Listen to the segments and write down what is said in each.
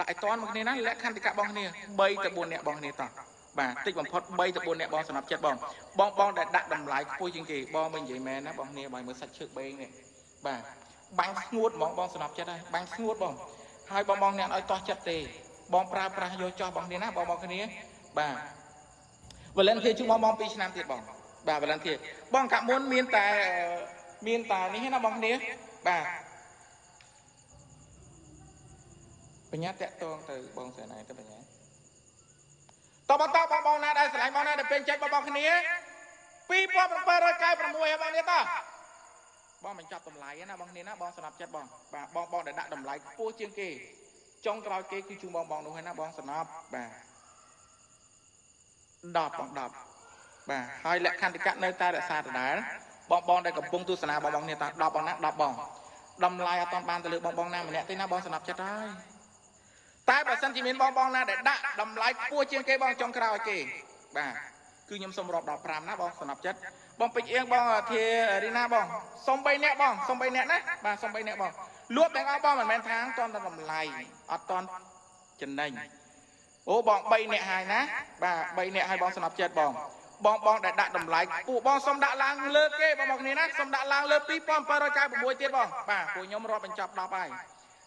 ដាក់ឲ្យតន់មកគ្នាណាលក្ខន្តិកៈបងគ្នា3ទៅ4នាក់បងគ្នាតោះបាទតិចបំផុត3ទៅ4នាក់បងសំរាប់ចិត្តបងបងបងដែលដាក់តម្លៃខ្ពស់ជាងគេបងមិននិយាយមែនណាបងគ្នាបើមើលសាច់ឈើបេងនេះបាទបាំងស្ងួតហ្មងបងសំរាប់ចិត្តហើយបាំងស្ងួតបងហើយបងបងអ្នកឲ្យតោះចិត្តទេបងប្រើប្រាស់យកចោះបងគ្នាណាបងបងគ្នាបាទវលិនធាជួបងបង2ឆ្នាំទៀតបងបាទវលិនធាបងកាក់មុនមានតែមានតែនេះណាបងគ្នាបាទ បញ្ញាតាក់តងទៅបងស្រីណៃទៅបញ្ញាតបតបងបងណាដែលស្រឡាញ់បងណាដែលពេញចិត្តបងបងគ្នា2796ហើយបងនេះតោះបងមិនចាប់តម្លៃណាបងគ្នាណាបងសម្រាប់ចិត្តបងបាទបងបងដែលដាក់តម្លៃខ្ពស់ជាងគេចុងក្រោយគេគឺជូនបងបងនោះហើយណាបងសំណប់បាទ10បង10បាទហើយលក្ខន្តិកៈនៅតែរក្សាដដែលបងបងដែលកំពុងទស្សនាបងបងនេះតើ10បងណា10បងតម្លៃអត់បានទៅលើបងបងណាម្នាក់ទេណាបងសំណប់ចិត្តហើយ តែបើសិនជាមានបងបងណាដែលដាក់តម្លៃខ្ពស់ជាងគេបងចុងក្រោយគេបាទគឺខ្ញុំសុំរាប់ដល់5ណាបងសំណប់ចិត្តបងពេជ្រអៀងបងធារីណាបងសុំ3នាក់បងសុំ3នាក់ណាបាទសុំ3នាក់បងលួចទាំងអស់បងមិនមែនថាតន់តែតម្លៃអត់តន់ចំណេញអូបង3នាក់ហើយណាបាទ3នាក់ហើយបងសំណប់ចិត្តបងបងបងដែលដាក់តម្លៃពួកបងសុំដាក់ឡើងលើគេបងប្អូនគ្នាណាសុំដាក់ឡើងលើ2796ទៀតបងបាទពួកខ្ញុំរាប់បញ្ចប់10ហើយ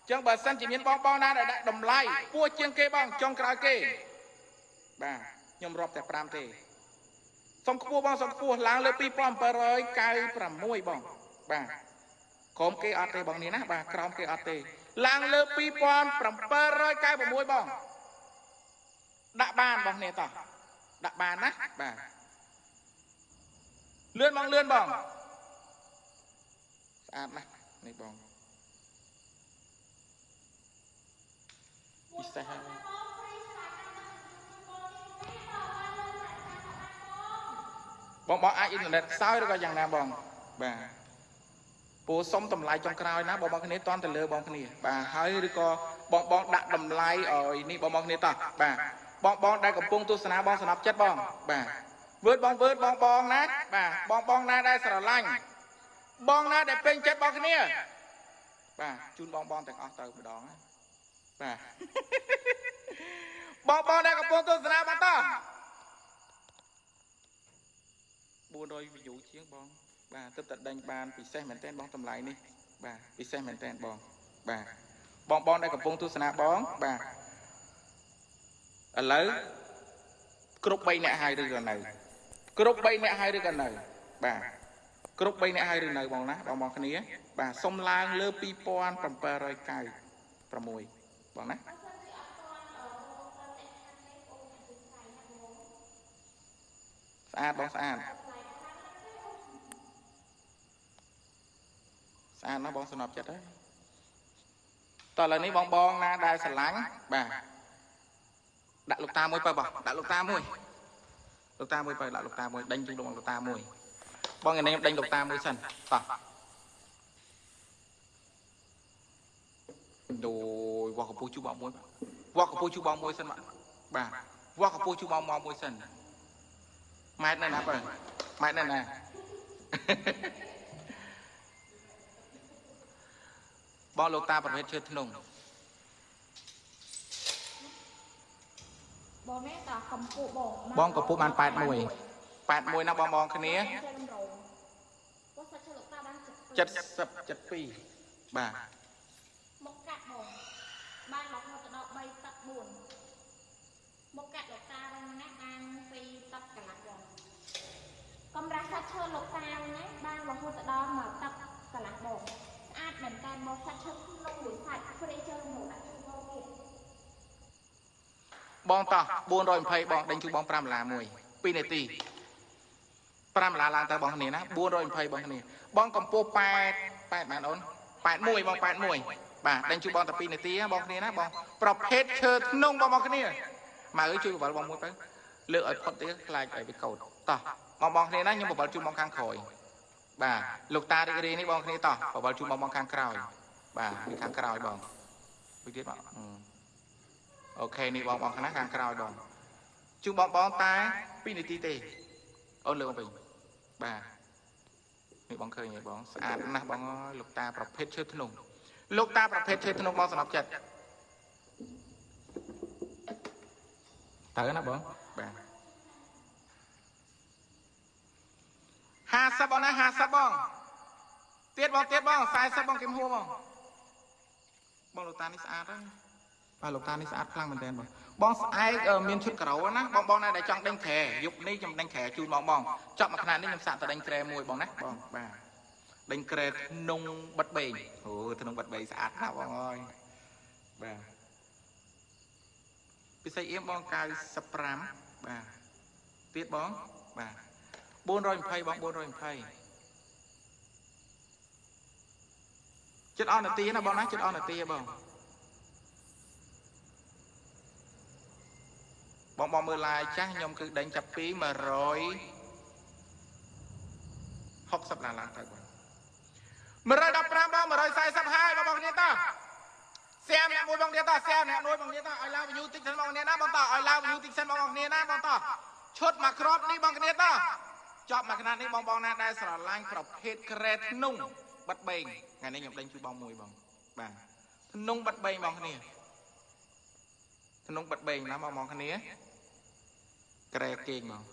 ចឹងបើសិនជាមានបងបងណាដែលដាក់តម្លៃពោះជាងគេបងចុងក្រោយគេបាទខ្ញុំរាប់តែ5ទេសុំខ្ពស់បងសុំខ្ពស់ឡើងលើ2796បងបាទក្រោមគេអត់ទេបងនេះណាបាទក្រោមគេអត់ទេឡើងលើ2796បងដាក់បានបងនេះតោះដាក់បានណាបាទលឿនបងលឿនបងស្អាតណាស់នេះបង ពិសេសហើយបងបងអាចអ៊ីនធឺណិតខ្សោយឬក៏យ៉ាងណាបងបាទពូសុំតម្លៃចុងក្រោយណាបងបងគ្នាតន់ទៅលើបងគ្នាបាទហើយឬក៏បងបងដាក់តម្លៃឲ្យនេះបងបងគ្នាតោះបាទបងបងដែលកំពុងទស្សនាបងសំណប់ចិត្តបងបាទវើតបងវើតបងបងណាបាទបងបងណាដែលស្រឡាញ់បងណាដែលពេញចិត្តបងគ្នាបាទជូនបងបងទាំងអស់ទៅម្ដងណា បាទបងបងដែលកំពុងទស្សនាបន្ត400 view ជាងបង បាទទឹកតែដេញបានពិសេសមែនទែនបងតម្លៃនេះ បាទពិសេសមែនទែនបង បាទបងបងដែលកំពុងទស្សនាបង បាទឥឡូវគ្រប់3នាក់ហើយឬក៏នៅគ្រប់3នាក់ហើយឬក៏នៅ បាទគ្រប់3នាក់ហើយឬនៅបងណាបងបងគ្នា បាទសុំឡើងលើ2796 បងណាស្អាតបងស្អាតស្អាតណាស់បងសំណប់ចិត្តហើយតោះឥឡូវនេះបងបងណាដែលស្រឡាញ់បាទដាក់លោកតាមួយបើបងដាក់លោកតាមួយលោកតាមួយបើដាក់លោកតាមួយដេញជូនលោកតាមួយបងឯនេះដេញលោកតាមួយសិនតោះដូ យវ៉ាកពូជូបងមួយវ៉ាកពូជូបងមួយសិនបាទវ៉ាកពូជូបងមកមួយសិនម៉ែតនៅណាបើម៉ែតនៅណាបងលោកតាប្រភេទឈើធ្នង់បងនេះតាកម្ពុជាបងបងកម្ពុជាបាន81 81ណាបងបងគ្នាបងសាច់ឈើលោកតាបាន70 72បាទមកកាត់បង បានរហូតដល់3ទឹក4មកកាត់លោកតាវិញណាបាន2ទឹកកន្លះបងកំរាស់សាច់ឈើលោកតាណាបានរហូតដល់1ទឹកកន្លះបងស្អាតមែនតើមកសាច់ឈើក្នុងមួយសាច់ព្រីជើមកដាក់ជូនបងទៀតបងតោះ420បងដេញជូនបង5ដុល្លារមួយ2នាទី5ដុល្លារឡើងទៅបងគ្នាណា420បងគ្នាបងកម្ពស់8 8បានអូន81បង81 បាទដេញជូនបងតែ2នាទីបងគ្នាណាបងប្រភេទឈើធ្នង់បងបងគ្នាមកអើជួយបបលបងមួយទៅលើកឲ្យផុតទៀតខ្លាចឲ្យវាកោតតោះបងបងគ្នាណាខ្ញុំបបលជូនបងខាងក្រោយបាទលោកតារីករាយនេះបងគ្នាតោះបបលជូនបងបងខាងក្រោយ បាទនេះខាងក្រោយបងមួយទៀតបងអូខេនេះបងបងខាងណាខាងក្រោយបងជូនបងបងតែ2នាទីទេអូនលើមកវិញបាទនេះបងឃើញហើយបងស្អាតណាស់បងអើយលោកតាប្រភេទឈើធ្នង់ លោកតាប្រភេទឈើធ្នង់បងសំណប់ចិត្តតើណាបងបាទ50បងណា50បងទៀតបងទៀតបង40បងគឹមហួរបងបងលោកតានេះស្អាតហើយបាទលោកតានេះស្អាតខ្លាំងមែនទែនបងបងស្អែកអឺមានឈុតការ៉ូណាបងបងណាដែលចង់ដេញក្រែយប់នេះខ្ញុំដេញក្រែជូនបងបងចប់មួយខណៈនេះខ្ញុំសាក់ទៅដេញក្រែមួយបងណាបងបាទ ដេញក្រែក្នុងបិទបេងអូក្នុងបិទបេងស្អាតណាស់បងអើយបាទពិសេសអៀមបង95បាទទៀតបងបាទ420បង420ចិត្តអស់នាទីណាបងណាចិត្តអស់នាទីហ៎បងបងបងមើលឡាយចាស់ខ្ញុំគឺដេញចាប់ពី160ដុល្លារទៅបង 115បង140ហើយបងប្អូនគ្នាតោះសៀមអ្នកមួយបងគ្នាតោះសៀមអ្នកមួយបងគ្នាតោះឲ្យឡើងវិយូតិចសិនបងគ្នាណាបងតោះឲ្យឡើងវិយូតិចសិនបងគ្នាណាបងតោះឈុតមកក្របនេះបងគ្នាតោះចប់មកខណៈនេះបងបងណាដែលស្រឡាញ់ប្រភេទក្រែធ្នុងបិទបេងថ្ងៃនេះខ្ញុំដេញជួយបងមួយបងបាទធ្នុងបិទបេងបងគ្នាធ្នុងបិទបេងណាបងបងគ្នាក្រែគេងមក